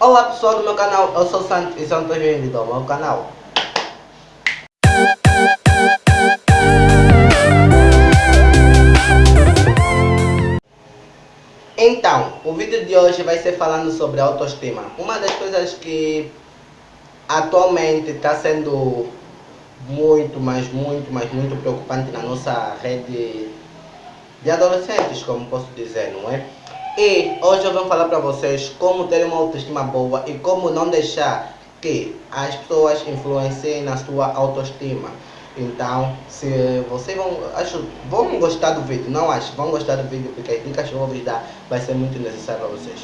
Olá pessoal do meu canal, eu sou o Santos e são todos bem-vindos ao meu canal. Então, o vídeo de hoje vai ser falando sobre autoestima. Uma das coisas que atualmente está sendo muito, mas muito, mas muito preocupante na nossa rede de adolescentes, como posso dizer, não é? E hoje eu vou falar para vocês como ter uma autoestima boa e como não deixar que as pessoas influenciem na sua autoestima. Então, se vocês vão, acho, vão gostar do vídeo, não acho, vão gostar do vídeo porque as dicas que eu vou dar vai ser muito necessário para vocês.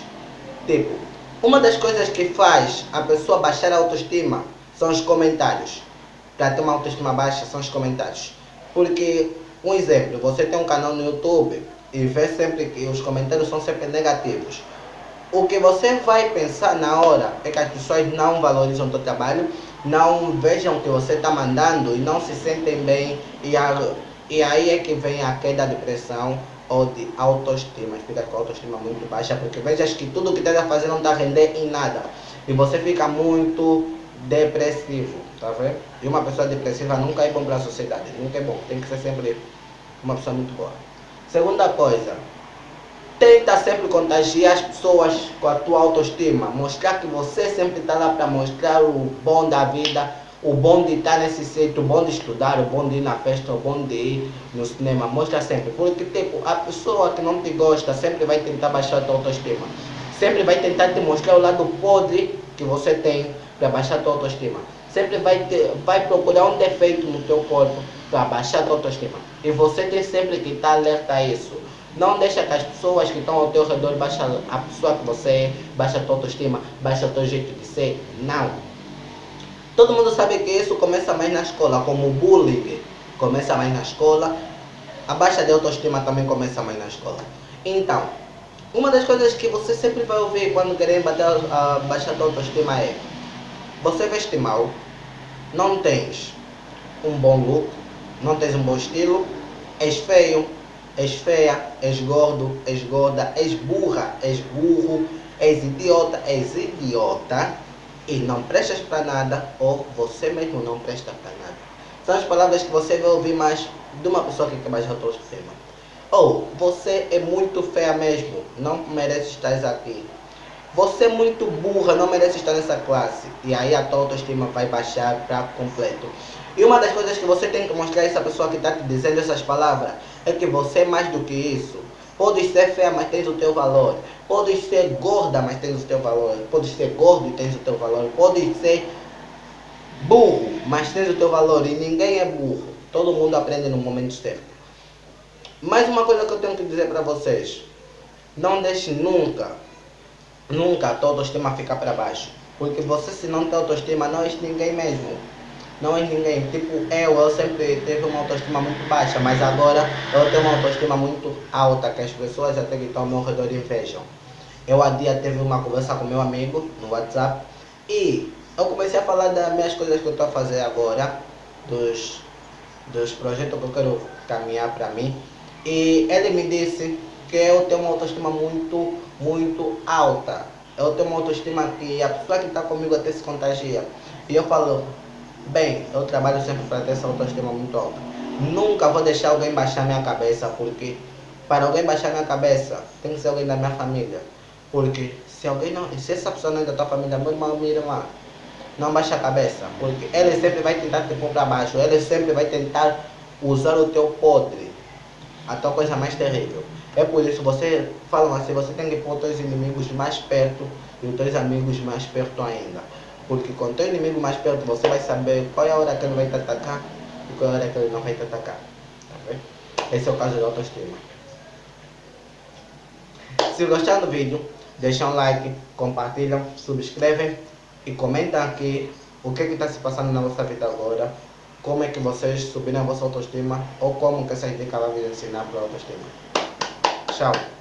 Tipo, uma das coisas que faz a pessoa baixar a autoestima são os comentários. Para ter uma autoestima baixa são os comentários. Porque, um exemplo, você tem um canal no YouTube e vê sempre que os comentários são sempre negativos. O que você vai pensar na hora é que as pessoas não valorizam o seu trabalho, não vejam o que você está mandando e não se sentem bem. E, a, e aí é que vem a queda de pressão ou de autoestima. Fica com a autoestima muito baixa, porque vejas que tudo que está fazendo não está render em nada. E você fica muito depressivo, tá vendo? E uma pessoa depressiva nunca é bom para a sociedade, nunca é bom. Tem que ser sempre uma pessoa muito boa. Segunda coisa, tenta sempre contagiar as pessoas com a tua autoestima. Mostrar que você sempre está lá para mostrar o bom da vida, o bom de estar nesse sítio, o bom de estudar, o bom de ir na festa, o bom de ir no cinema. Mostra sempre. Porque tipo, a pessoa que não te gosta sempre vai tentar baixar a tua autoestima. Sempre vai tentar te mostrar o lado podre que você tem para baixar a tua autoestima. Sempre vai, te, vai procurar um defeito no teu corpo para baixar a tua autoestima. E você tem sempre que estar alerta a isso. Não deixa que as pessoas que estão ao teu redor baixem a pessoa que você é, baixa a tua autoestima, baixa o teu jeito de ser. Não. Todo mundo sabe que isso começa mais na escola, como o bullying começa mais na escola. A baixa de autoestima também começa mais na escola. Então, uma das coisas que você sempre vai ouvir quando querem bater a, baixa tua autoestima é você veste mal, não tens um bom look, não tens um bom estilo, és feio, és feia, és gordo, és gorda, és burra, és burro, és idiota, és idiota e não prestas para nada ou você mesmo não presta para nada. São as palavras que você vai ouvir mais de uma pessoa que quer mais autoestima. Ou você é muito feia mesmo, não merece estar aqui. Você é muito burra, não merece estar nessa classe. E aí a tua autoestima vai baixar para completo. E uma das coisas que você tem que mostrar a essa pessoa que está te dizendo essas palavras é que você é mais do que isso. Podes ser feia, mas tens o teu valor. Podes ser gorda, mas tens o teu valor. Podes ser gordo e tens o teu valor. Podes ser burro, mas tens o teu valor. E ninguém é burro. Todo mundo aprende no momento certo. Mais uma coisa que eu tenho que dizer para vocês. Não deixe nunca Nunca a tua autoestima fica para baixo. Porque você se não tem autoestima não és ninguém mesmo. Não és ninguém. Tipo, eu, eu sempre tive uma autoestima muito baixa, mas agora eu tenho uma autoestima muito alta, que as pessoas até que estão ao meu redor invejam. Eu há dia teve uma conversa com meu amigo no WhatsApp e eu comecei a falar das minhas coisas que eu estou a fazer agora, dos, dos projetos que eu quero caminhar para mim. E ele me disse que eu tenho uma autoestima muito, muito alta. Eu tenho uma autoestima que a pessoa que está comigo até se contagia. E eu falo, bem, eu trabalho sempre para ter essa autoestima muito alta. Nunca vou deixar alguém baixar minha cabeça, porque para alguém baixar minha cabeça, tem que ser alguém da minha família. Porque se alguém não, se essa pessoa não é da tua família, meu irmão, minha irmã, não baixa a cabeça, porque ele sempre vai tentar te pôr para baixo, ele sempre vai tentar usar o teu podre, a tua coisa mais terrível. É por isso, você falam assim, você tem que pôr os inimigos mais perto e os teus amigos mais perto ainda. Porque com o inimigo mais perto, você vai saber qual é a hora que ele vai te atacar e qual é a hora que ele não vai te atacar. Tá Esse é o caso da autoestima. Se gostaram do vídeo, deixam um like, compartilham, subscrevem e comentam aqui o que está se passando na vossa vida agora, como é que vocês subiram a vossa autoestima ou como que essa dica vai ensinar para a autoestima. Chao.